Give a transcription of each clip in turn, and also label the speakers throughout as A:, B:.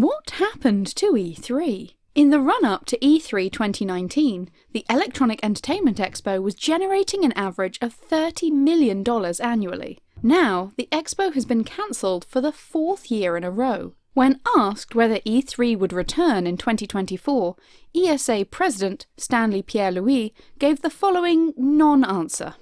A: What happened to E3? In the run-up to E3 2019, the Electronic Entertainment Expo was generating an average of $30 million annually. Now, the expo has been cancelled for the fourth year in a row. When asked whether E3 would return in 2024, ESA President Stanley Pierre-Louis gave the following non-answer.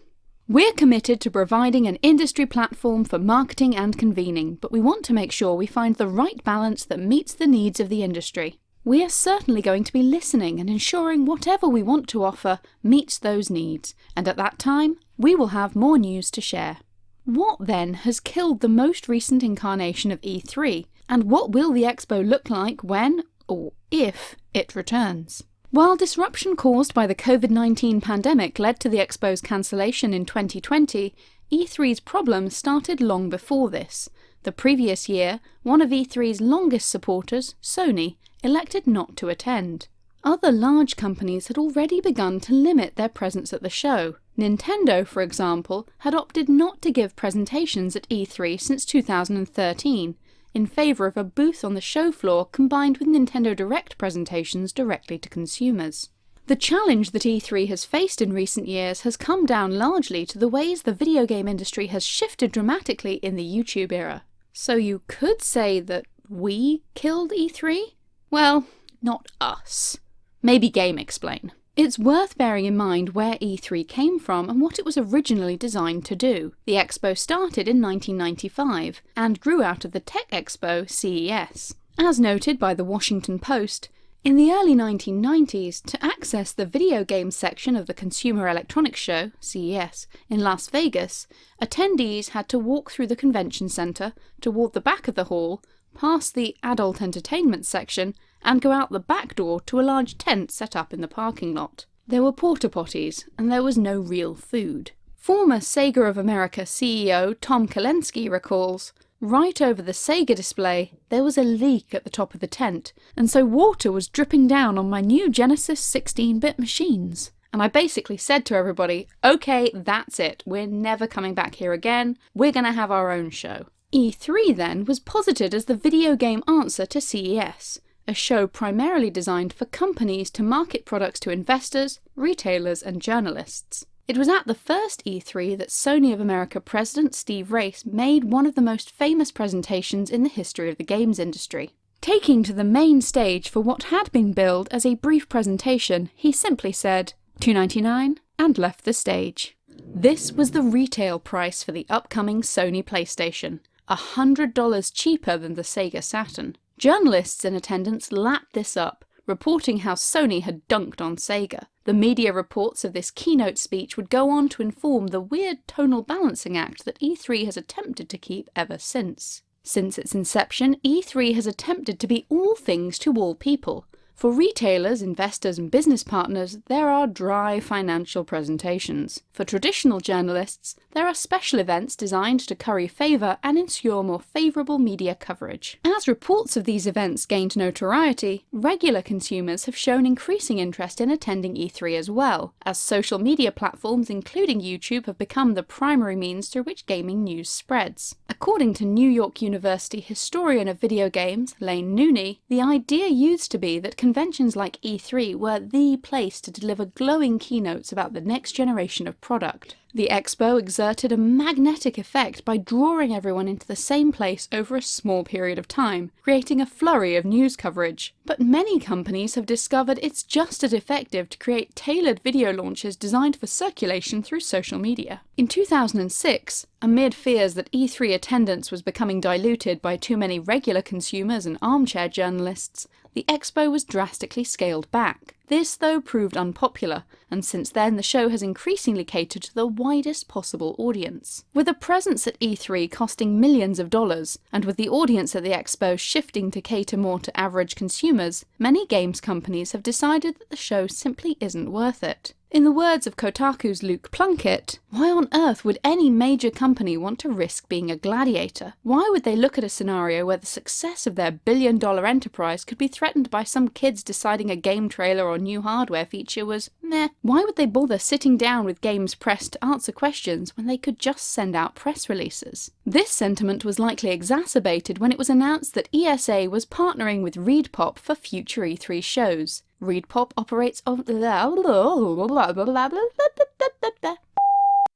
A: We're committed to providing an industry platform for marketing and convening, but we want to make sure we find the right balance that meets the needs of the industry. We are certainly going to be listening and ensuring whatever we want to offer meets those needs, and at that time, we will have more news to share. What then has killed the most recent incarnation of E3, and what will the expo look like when, or if, it returns? While disruption caused by the COVID-19 pandemic led to the Expo's cancellation in 2020, E3's problems started long before this. The previous year, one of E3's longest supporters, Sony, elected not to attend. Other large companies had already begun to limit their presence at the show. Nintendo, for example, had opted not to give presentations at E3 since 2013, in favour of a booth on the show floor combined with Nintendo Direct presentations directly to consumers. The challenge that E3 has faced in recent years has come down largely to the ways the video game industry has shifted dramatically in the YouTube era. So you could say that we killed E3? Well, not us. Maybe GameXplain. It's worth bearing in mind where E3 came from and what it was originally designed to do. The expo started in 1995 and grew out of the tech expo CES. As noted by the Washington Post, in the early 1990s, to access the video game section of the Consumer Electronics Show, CES, in Las Vegas, attendees had to walk through the convention center, toward the back of the hall, past the adult entertainment section, and go out the back door to a large tent set up in the parking lot. There were porta potties, and there was no real food. Former Sega of America CEO Tom Kalinske recalls, Right over the Sega display, there was a leak at the top of the tent, and so water was dripping down on my new Genesis 16-bit machines. And I basically said to everybody, okay, that's it, we're never coming back here again, we're gonna have our own show. E3 then was posited as the video game answer to CES, a show primarily designed for companies to market products to investors, retailers and journalists. It was at the first E3 that Sony of America president Steve Race made one of the most famous presentations in the history of the games industry. Taking to the main stage for what had been billed as a brief presentation, he simply said, 299 and left the stage. This was the retail price for the upcoming Sony PlayStation, $100 cheaper than the Sega Saturn. Journalists in attendance lapped this up, reporting how Sony had dunked on Sega. The media reports of this keynote speech would go on to inform the weird tonal balancing act that E3 has attempted to keep ever since. Since its inception, E3 has attempted to be all things to all people, for retailers, investors and business partners, there are dry financial presentations. For traditional journalists, there are special events designed to curry favour and ensure more favourable media coverage. As reports of these events gained notoriety, regular consumers have shown increasing interest in attending E3 as well, as social media platforms including YouTube have become the primary means through which gaming news spreads. According to New York University historian of video games, Laine Nooney, the idea used to be that conventions like E3 were the place to deliver glowing keynotes about the next generation of product. The expo exerted a magnetic effect by drawing everyone into the same place over a small period of time, creating a flurry of news coverage. But many companies have discovered it's just as effective to create tailored video launches designed for circulation through social media. In 2006, amid fears that E3 attendance was becoming diluted by too many regular consumers and armchair journalists, the expo was drastically scaled back. This, though, proved unpopular, and since then the show has increasingly catered to the widest possible audience. With a presence at E3 costing millions of dollars, and with the audience at the expo shifting to cater more to average consumers, many games companies have decided that the show simply isn't worth it. In the words of Kotaku's Luke Plunkett, why on earth would any major company want to risk being a gladiator? Why would they look at a scenario where the success of their billion dollar enterprise could be threatened by some kids deciding a game trailer or new hardware feature was meh? Why would they bother sitting down with Games Press to answer questions when they could just send out press releases? This sentiment was likely exacerbated when it was announced that ESA was partnering with ReedPop for future E3 shows. ReedPop operates on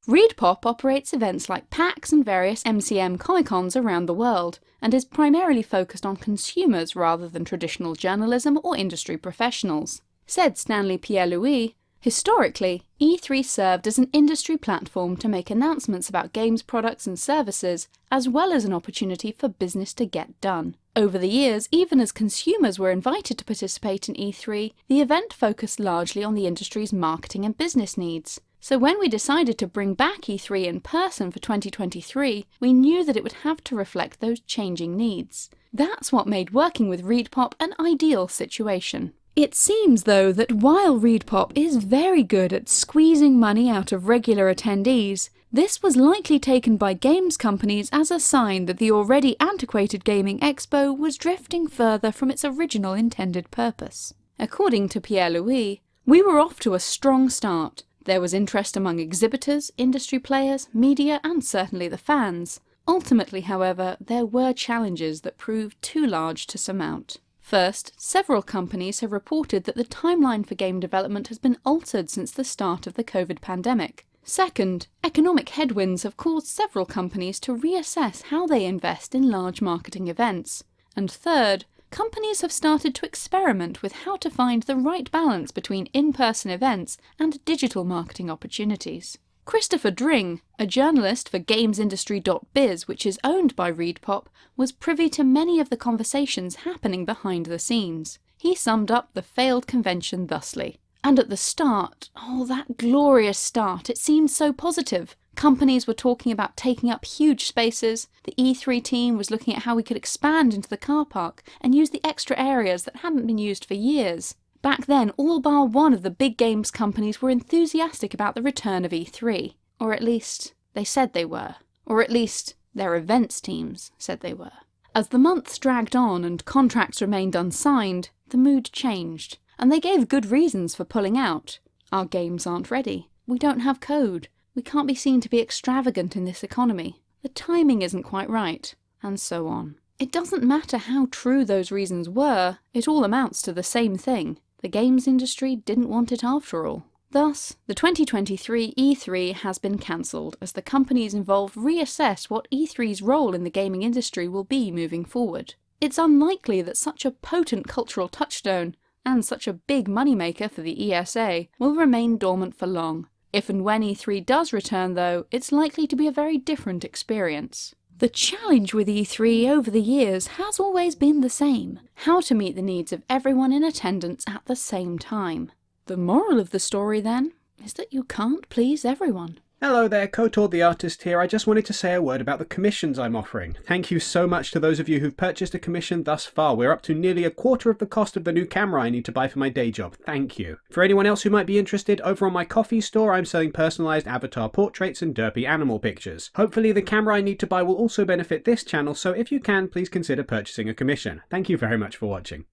A: ReedPop operates events like PAX and various MCM Comic Cons around the world, and is primarily focused on consumers rather than traditional journalism or industry professionals. Said Stanley Pierre-Louis, Historically, E3 served as an industry platform to make announcements about games products and services, as well as an opportunity for business to get done. Over the years, even as consumers were invited to participate in E3, the event focused largely on the industry's marketing and business needs. So when we decided to bring back E3 in person for 2023, we knew that it would have to reflect those changing needs. That's what made working with ReedPop an ideal situation. It seems, though, that while ReedPop is very good at squeezing money out of regular attendees, this was likely taken by games companies as a sign that the already antiquated Gaming Expo was drifting further from its original intended purpose. According to Pierre-Louis, we were off to a strong start. There was interest among exhibitors, industry players, media and certainly the fans. Ultimately, however, there were challenges that proved too large to surmount. First, several companies have reported that the timeline for game development has been altered since the start of the COVID pandemic. Second, economic headwinds have caused several companies to reassess how they invest in large marketing events. And third, companies have started to experiment with how to find the right balance between in-person events and digital marketing opportunities. Christopher Dring, a journalist for GamesIndustry.biz which is owned by ReedPop, was privy to many of the conversations happening behind the scenes. He summed up the failed convention thusly. And at the start, oh that glorious start, it seemed so positive. Companies were talking about taking up huge spaces, the E3 team was looking at how we could expand into the car park and use the extra areas that hadn't been used for years. Back then, all bar one of the big games companies were enthusiastic about the return of E3. Or at least, they said they were. Or at least, their events teams said they were. As the months dragged on and contracts remained unsigned, the mood changed, and they gave good reasons for pulling out. Our games aren't ready. We don't have code. We can't be seen to be extravagant in this economy. The timing isn't quite right. And so on. It doesn't matter how true those reasons were, it all amounts to the same thing. The games industry didn't want it after all. Thus, the 2023 E3 has been cancelled as the companies involved reassess what E3's role in the gaming industry will be moving forward. It's unlikely that such a potent cultural touchstone, and such a big moneymaker for the ESA, will remain dormant for long. If and when E3 does return though, it's likely to be a very different experience. The challenge with E3 over the years has always been the same, how to meet the needs of everyone in attendance at the same time. The moral of the story then, is that you can't please everyone.
B: Hello there, Kotor the Artist here. I just wanted to say a word about the commissions I'm offering. Thank you so much to those of you who've purchased a commission thus far. We're up to nearly a quarter of the cost of the new camera I need to buy for my day job. Thank you. For anyone else who might be interested, over on my Ko-fi store I'm selling personalised avatar portraits and derpy animal pictures. Hopefully the camera I need to buy will also benefit this channel, so if you can, please consider purchasing a commission. Thank you very much for watching.